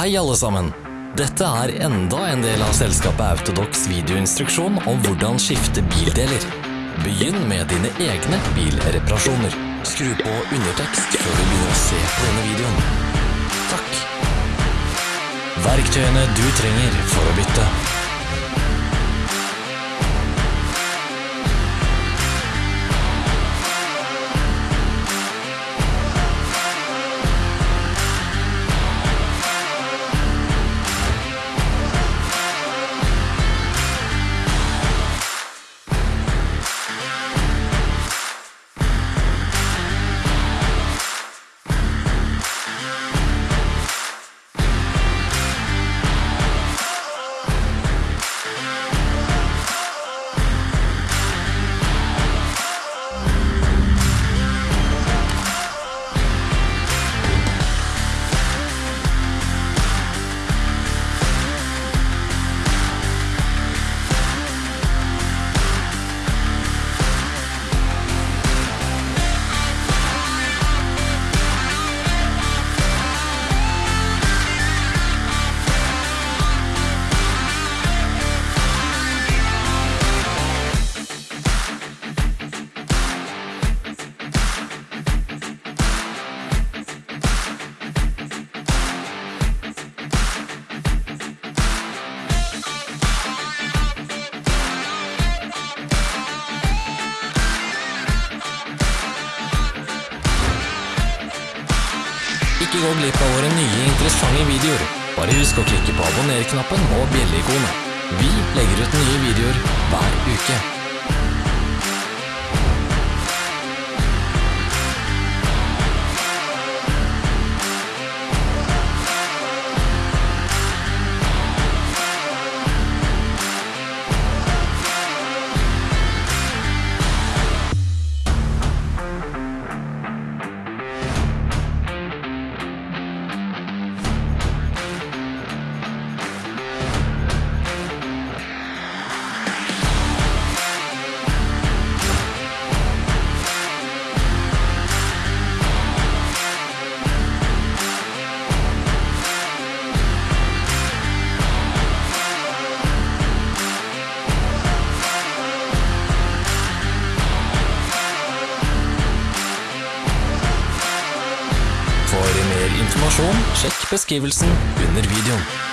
Hei alle sammen! Dette er enda en del av selskapet Autodox videoinstruksjon om hvordan skifte bildeler. Begynn med dine egne bilreparasjoner. Skru på undertekst før du begynner å se på denne videoen. Takk. Verktøyene du trenger for å bytte. Glipp av våre nye interessante videoer. Bare husk å klikke på abonner-knappen og bjelleikonet. Vi legger ut nye videoer hver uke. Informasjon, sjekk beskrivelsen under videoen.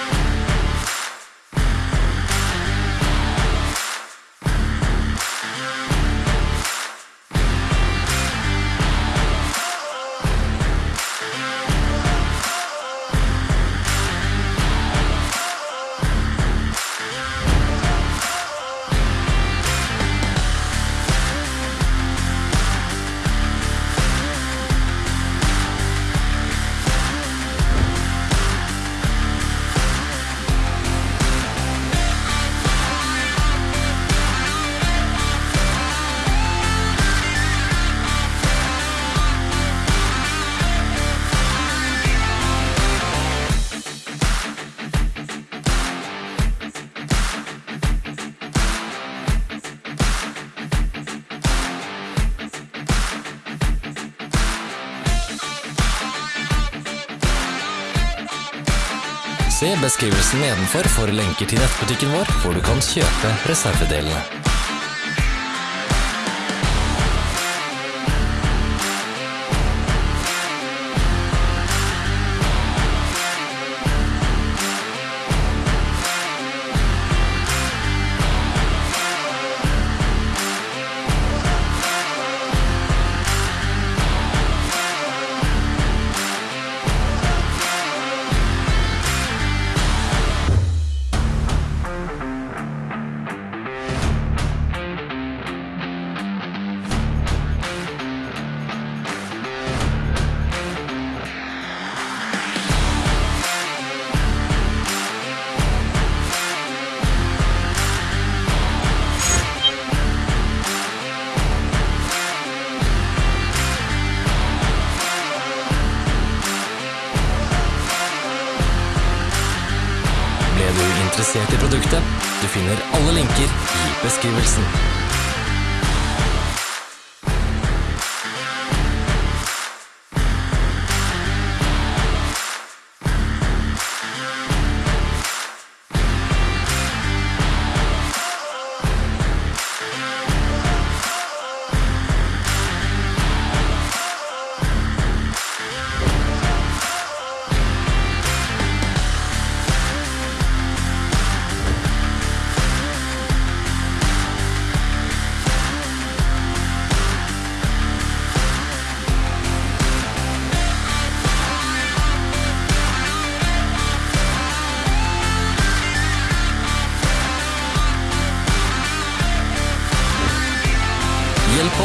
Se beskrivelsen nedenfor for lenker til nettbutikken vår, hvor du kan kjøpe reservedelene. Interessert i produktet? Du finner alle linker i beskrivelsen.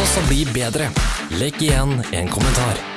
Også bli bedre. Legg igjen en kommentar.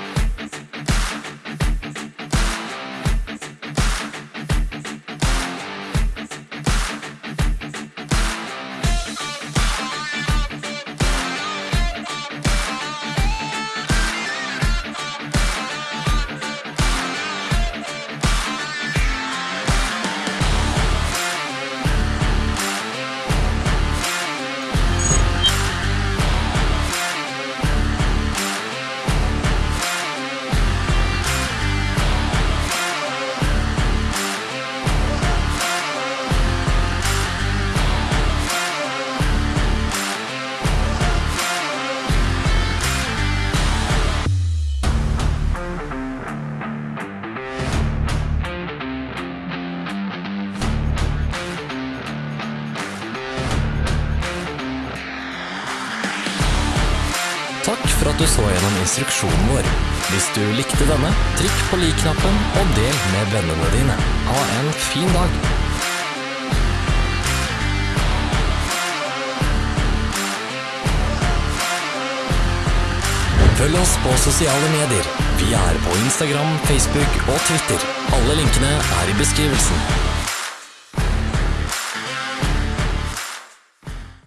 Takk for at du så gjennom instruksjonen vår. Hvis du likte denne, trykk på lik-knappen og del med vennene dine. Ha en fin dag! Følg oss på sosiale medier. Vi er på Instagram, Facebook og Twitter. Alle linkene er i beskrivelsen.